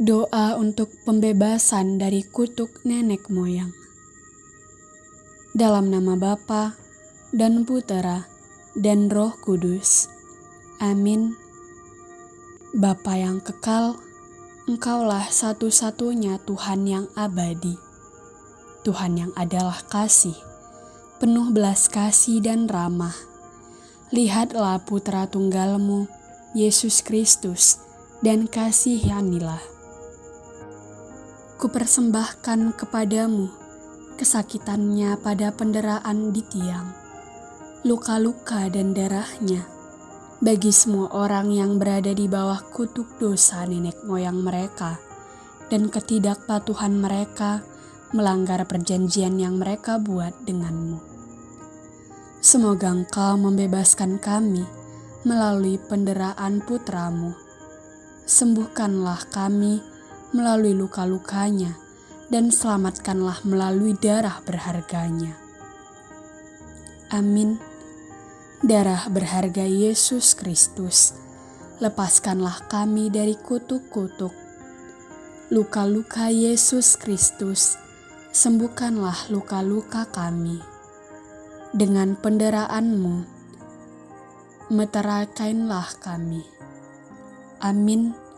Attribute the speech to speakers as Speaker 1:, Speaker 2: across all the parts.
Speaker 1: Doa untuk pembebasan dari kutuk nenek moyang. Dalam nama Bapa dan Putera dan Roh Kudus. Amin. Bapa yang kekal, Engkaulah satu-satunya Tuhan yang abadi. Tuhan yang adalah kasih, penuh belas kasih dan ramah. Lihatlah putra tunggalmu, Yesus Kristus, dan kasihanilah. Kupersembahkan kepadamu kesakitannya pada penderaan di tiang, luka-luka dan darahnya, bagi semua orang yang berada di bawah kutuk dosa nenek moyang mereka dan ketidakpatuhan mereka melanggar perjanjian yang mereka buat denganmu. Semoga engkau membebaskan kami melalui penderaan putramu. Sembuhkanlah kami melalui luka-lukanya dan selamatkanlah melalui darah berharganya. Amin darah berharga Yesus Kristus, lepaskanlah kami dari kutuk-kutuk. Luka-luka Yesus Kristus, sembuhkanlah luka-luka kami. Dengan penderaanmu, meterakainlah kami. Amin.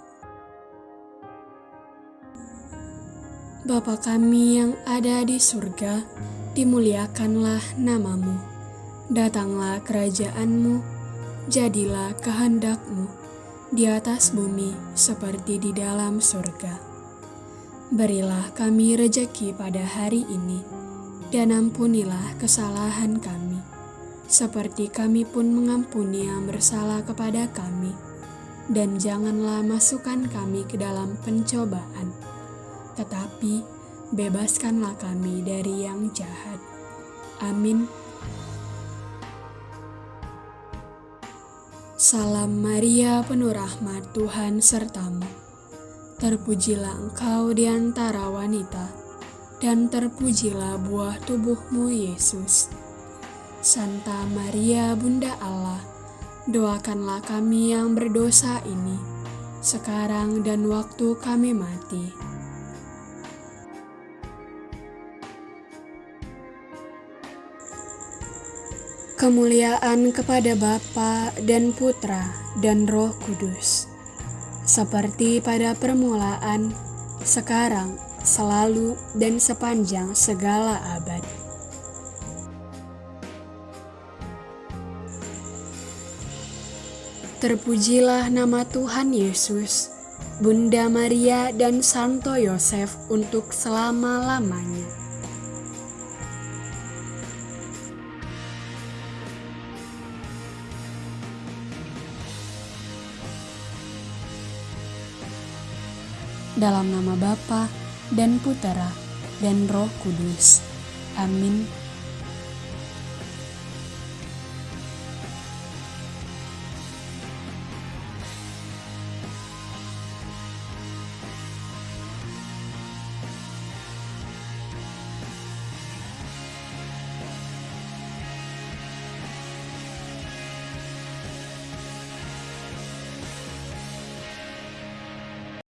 Speaker 1: Bapa kami yang ada di surga, dimuliakanlah namamu Datanglah kerajaanmu, jadilah kehendakmu di atas bumi seperti di dalam surga. Berilah kami rejeki pada hari ini, dan ampunilah kesalahan kami, seperti kami pun mengampuni yang bersalah kepada kami. Dan janganlah masukkan kami ke dalam pencobaan, tetapi bebaskanlah kami dari yang jahat. Amin. Salam Maria, penuh rahmat Tuhan sertamu. Terpujilah engkau di antara wanita, dan terpujilah buah tubuhmu Yesus. Santa Maria, Bunda Allah, doakanlah kami yang berdosa ini, sekarang dan waktu kami mati. Kemuliaan kepada Bapa dan Putra dan Roh Kudus, seperti pada permulaan, sekarang, selalu, dan sepanjang segala abad. Terpujilah nama Tuhan Yesus, Bunda Maria dan Santo Yosef untuk selama-lamanya. Dalam nama Bapa dan Putera dan Roh Kudus. Amin.